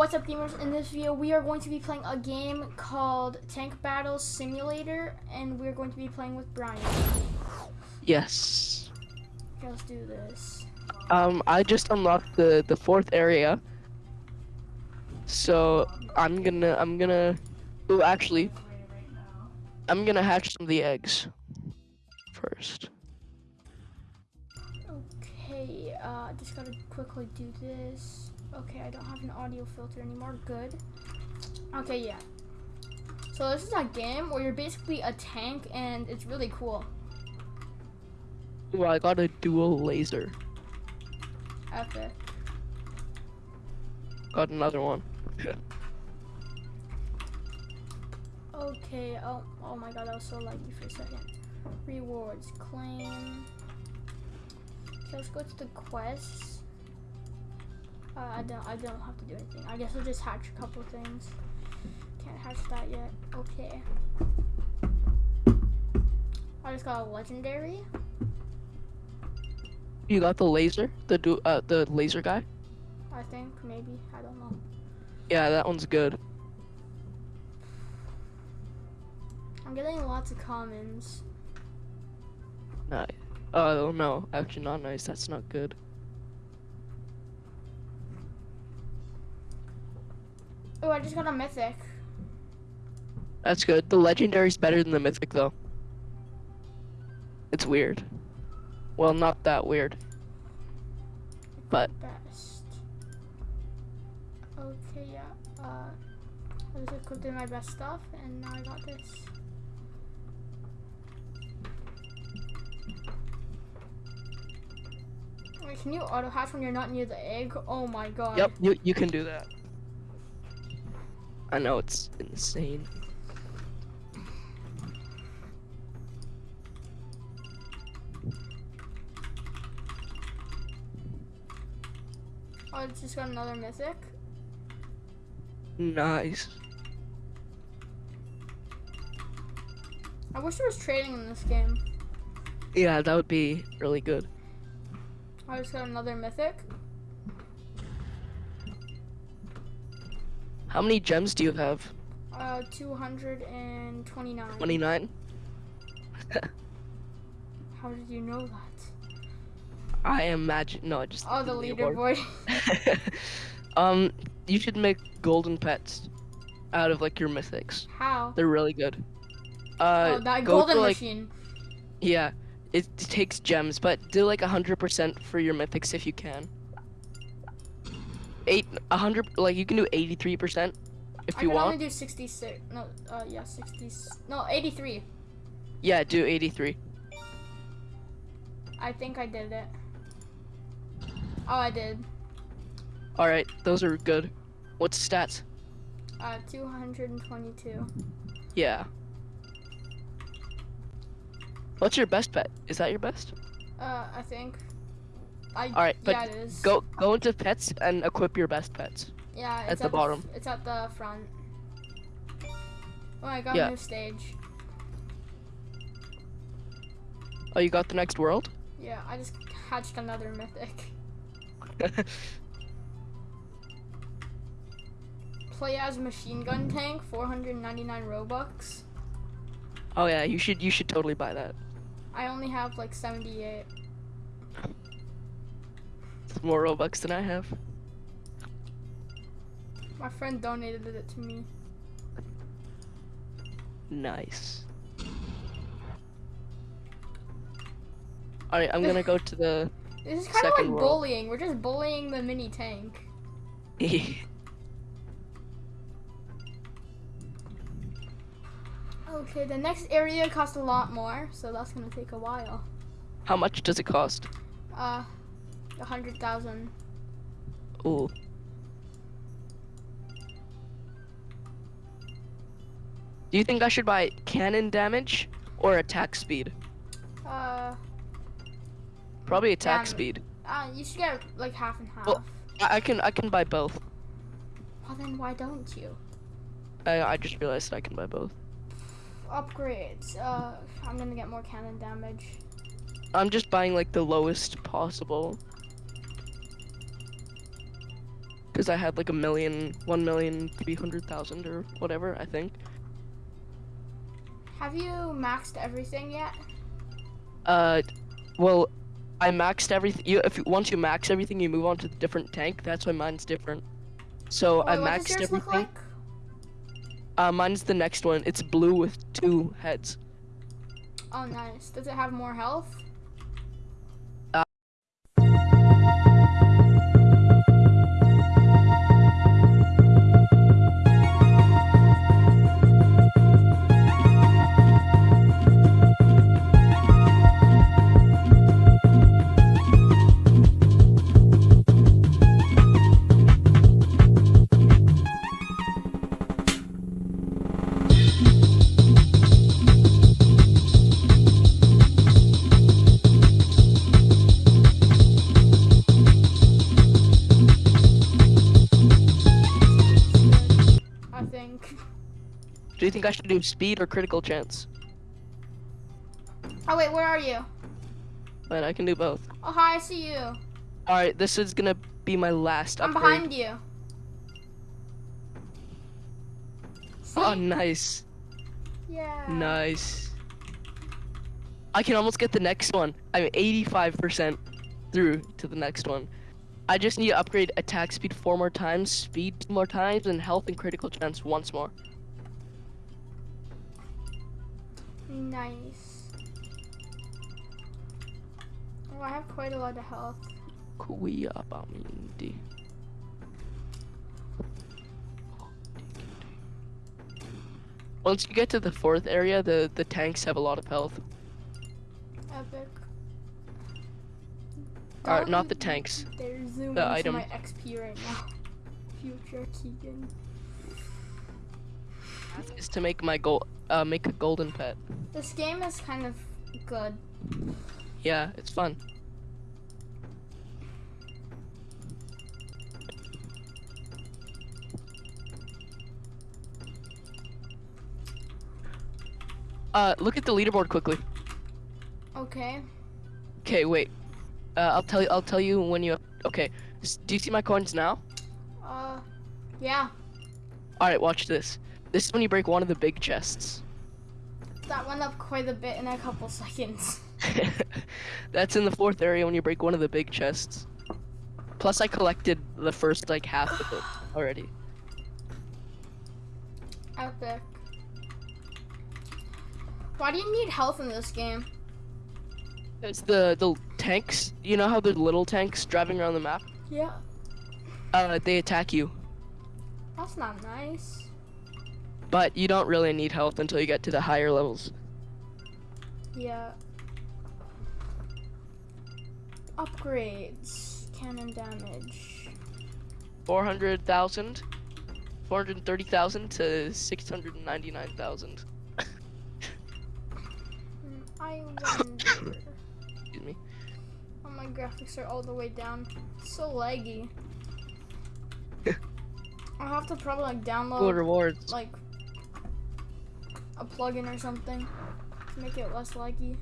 What's up gamers? In this video we are going to be playing a game called Tank Battle Simulator and we're going to be playing with Brian. Yes. Okay, let's do this. Um, I just unlocked the the fourth area. So I'm gonna I'm gonna. Oh, actually, I'm gonna hatch some of the eggs first. Okay, uh, just gotta quickly do this. Okay, I don't have an audio filter anymore. Good. Okay, yeah. So this is a game where you're basically a tank and it's really cool. Ooh, I got a dual laser. Epic. Got another one. Okay, oh, oh my god, I was so laggy for a second. Rewards, claim. Okay, let's go to the quests. Uh, I don't, I don't have to do anything. I guess I'll just hatch a couple things. Can't hatch that yet. Okay. I just got a legendary. You got the laser, the du uh the laser guy. I think maybe I don't know. Yeah, that one's good. I'm getting lots of commons. Nice. Oh no, actually not nice. That's not good. Oh, I just got a mythic. That's good. The legendary's better than the mythic though. It's weird. Well, not that weird. But best. Okay, yeah. Uh, I equipped in my best stuff, and now I got this. Wait, can you auto hatch when you're not near the egg? Oh my god. yep, you you can do that. I know it's insane. Oh, I just got another mythic. Nice. I wish there was trading in this game. Yeah, that would be really good. Oh, I just got another mythic. How many gems do you have? Uh, 229. 29? How did you know that? I imagine no, I just Oh, the leaderboard. um, you should make golden pets out of like your mythics. How? They're really good. Uh, oh, that go golden for, like, machine. Yeah, it takes gems, but do like hundred percent for your mythics if you can. Eight, a hundred, like you can do eighty-three percent if I you can want. only do 66. No, uh, yeah, 60. No, 83. Yeah, do eighty-three. I think I did it. Oh, I did. All right, those are good. What's stats? Uh, 222. Yeah. What's your best pet? Is that your best? Uh, I think. I. All right, but yeah. Go go into pets and equip your best pets. Yeah, it's at the bottom. it's at the front. Oh, I got Yeah. a new stage. Oh, you got the next world? Yeah, I just hatched another mythic. Play as machine gun tank, 499 robux. oh yeah, you should you should totally buy that. I only have like 78. More robux than I have. My friend donated it to me. Nice. Alright, I'm gonna go to the This is kind of like Second world. bullying. We're just bullying the mini tank. Okay, the next area costs a lot more, so that's gonna take a while. How much does it cost? Uh, a hundred thousand. Ooh. Do you think I should buy cannon damage or attack speed? Uh. Probably attack speed. Uh, you should get like half and half. Well, I, I can I can buy both. Well then, why don't you? I I just realized I can buy both. Upgrades. Uh, I'm gonna get more cannon damage. I'm just buying like the lowest possible because I had like a million, one million, three hundred thousand or whatever. I think. Have you maxed everything yet? Uh, well, I maxed everything. You, if you, once you max everything, you move on to the different tank. That's why mine's different. So I wait, what does maxed everything. like? Uh, mine's the next one. It's blue with two heads. Oh, nice. Does it have more health? I should do speed or critical chance? Oh wait, where are you? But I can do both. Oh hi, I see you. All right, this is gonna be my last I'm upgrade. behind you. Oh, nice, yeah. nice. I can almost get the next one. I'm 85% through to the next one. I just need to upgrade attack speed four more times, speed two more times, and health and critical chance once more. Nice. Oh, I have quite a lot of health. Kuya Bamindi. Once you get to the fourth area, the, the tanks have a lot of health. Epic. Alright, not the tanks. They're zooming the into item. my XP right now. Future Keegan. Is to make my gold, uh, make a golden pet. This game is kind of good. Yeah, it's fun. Uh, look at the leaderboard quickly. Okay. Okay, wait. Uh, I'll tell you. I'll tell you when you. Okay. Do you see my coins now? Uh, yeah. All right. Watch this. This is when you break one of the big chests. That went up quite a bit in a couple seconds. That's in the fourth area when you break one of the big chests. Plus, I collected the first like half of it already. Epic. Why do you need health in this game? It's the the tanks. You know how the little tanks driving around the map? Yeah. Uh, they attack you, That's not nice. But you don't really need health until you get to the higher levels. Yeah. Upgrades. Cannon damage. 400,000, 430,000 to 699,000. Hmm, I wonder. Excuse me. oh, my graphics are all the way down. So laggy. I'll have to probably like Cool download rewards. like a plugin or something to make it less laggy.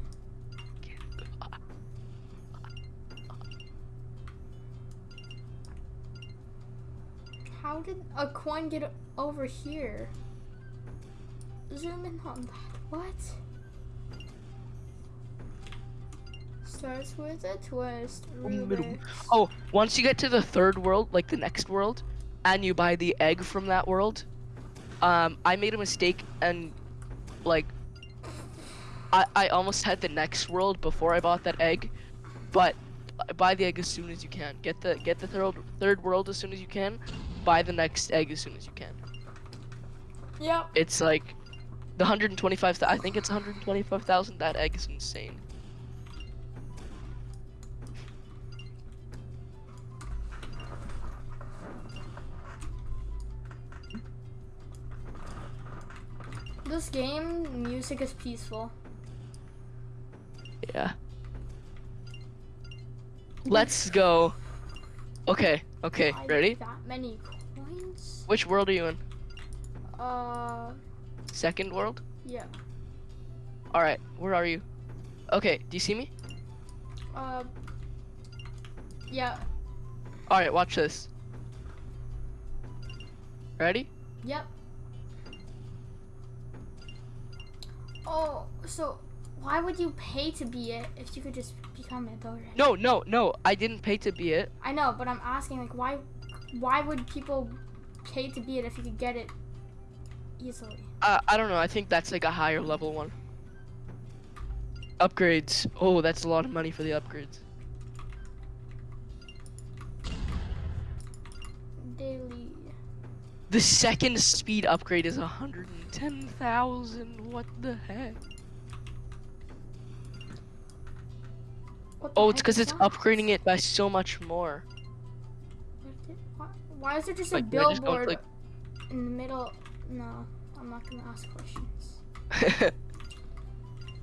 How did a coin get over here? Zoom in on that. What? Starts with a twist. Rubik's. Oh, once you get to the third world, like the next world, and you buy the egg from that world, um, I made a mistake and, like, I, I almost had the next world before I bought that egg, but buy the egg as soon as you can. Get the get the third third world as soon as you can. Buy the next egg as soon as you can. Yep. It's like the 125. I think it's 125,000. That egg is insane. This game, music is peaceful. Yeah. Let's go. Okay, okay, Why ready? That many coins? Which world are you in? Uh, Second world? yeah. Alright, where are you? Okay, do you see me? Uh, yeah. Alright, watch this. Ready? Yep. Oh, so why would you pay to be it if you could just become it already? No, no, no. I didn't pay to be it. I know, but I'm asking like why why would people pay to be it if you could get it easily? Uh, I don't know. I think that's like a higher level one. Upgrades. Oh, that's a lot of money for the upgrades. Daily. The second speed upgrade is 110,000. What the heck? What the Oh, it's because it's that? upgrading it by so much more. Why, is there just Like, a do I just go, billboard like- in the middle? No, I'm not gonna ask questions.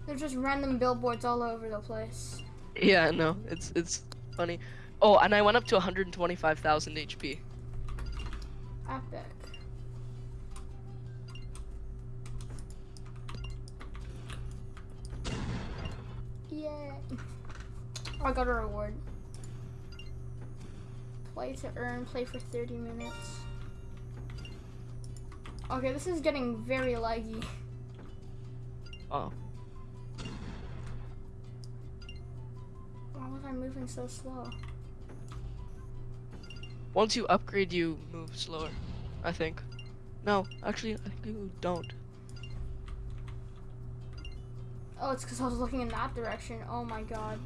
There's just random billboards all over the place. yeah, no, it's it's funny. Oh, and I went up to 125,000 HP. Epic. Yeah. Oh, I got a reward. Play to earn, play for 30 minutes. Okay, this is getting very laggy. Oh, Why was I moving so slow? once you upgrade, you move slower. I think. No, actually, I think you don't. Oh, it's because I was looking in that direction. Oh my god.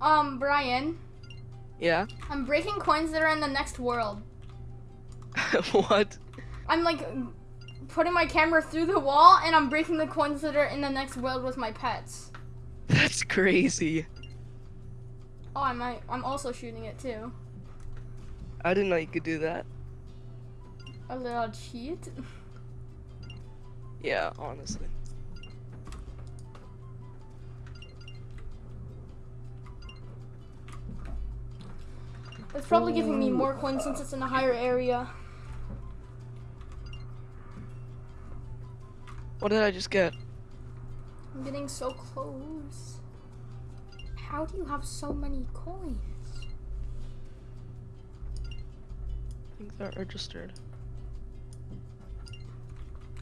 Um, Brian, Yeah. I'm breaking coins that are in the next world. what? I'm like putting my camera through the wall and I'm breaking the coins that are in the next world with my pets. That's crazy. Oh, I might. I'm also shooting it too. I didn't know you could do that. A little cheat. Yeah, honestly. It's probably giving me more coins since it's in a higher area. What did I just get? I'm getting so close. How do you have so many coins? I think they're registered.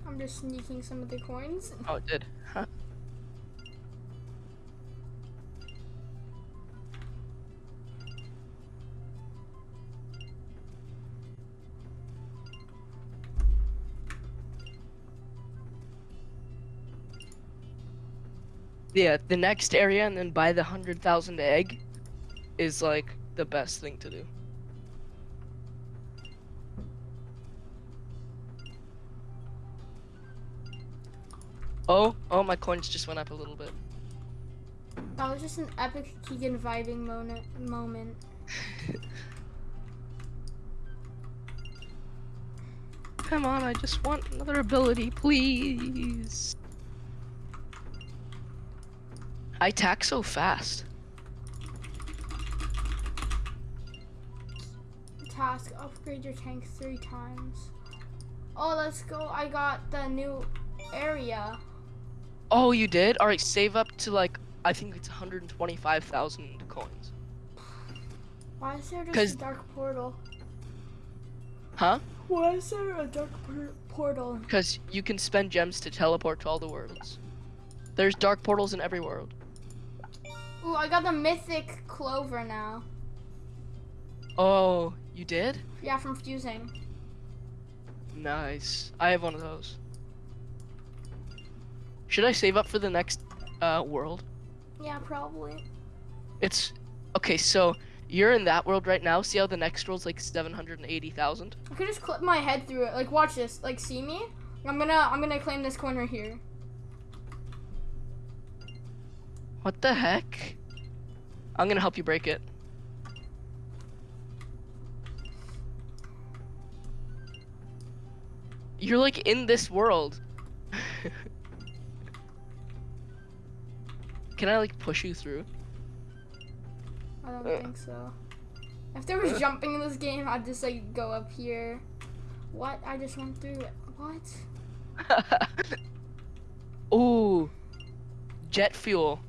I'm just sneaking some of the coins. Oh, it did. Huh. Yeah, the next area and then buy the hundred thousand egg is like the best thing to do. Oh, oh, my coins just went up a little bit. That was just an epic Keegan vibing moment. moment. Come on, I just want another ability, please. I attack so fast. Task: upgrade your tank three times. Oh, let's go! I got the new area. Oh, you did? Alright, save up to like, I think it's 125,000 coins. Why is there just a dark portal? Huh? Why is there a dark portal? Because you can spend gems to teleport to all the worlds. There's dark portals in every world. Ooh, I got the mythic clover now. Oh, you did? Yeah, from fusing. Nice. I have one of those. Should I save up for the next uh, world? Yeah, probably. It's okay. So you're in that world right now. See how the next world's like seven hundred and eighty thousand. I could just clip my head through it. Like, watch this. Like, see me? I'm gonna, I'm gonna claim this corner here. What the heck? I'm gonna help you break it. You're like in this world. Can I like push you through? I don't Uh. think so. If there was jumping in this game, I'd just like go up here. What? I just went through it. What? Ooh, jet fuel.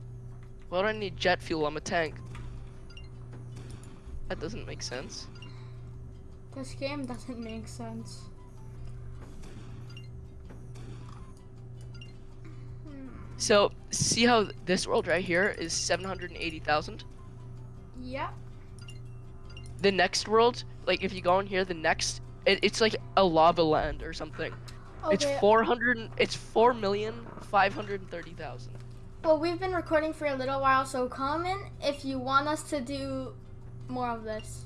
Why do I need jet fuel? I'm a tank. That doesn't make sense. This game doesn't make sense. So see how this world right here is 780,000? Yeah. The next world, like if you go in here, the next, it, it's like a lava land or something. Okay. It's 400, and- it's 4,530,000. Well, we've been recording for a little while, so comment if you want us to do more of this.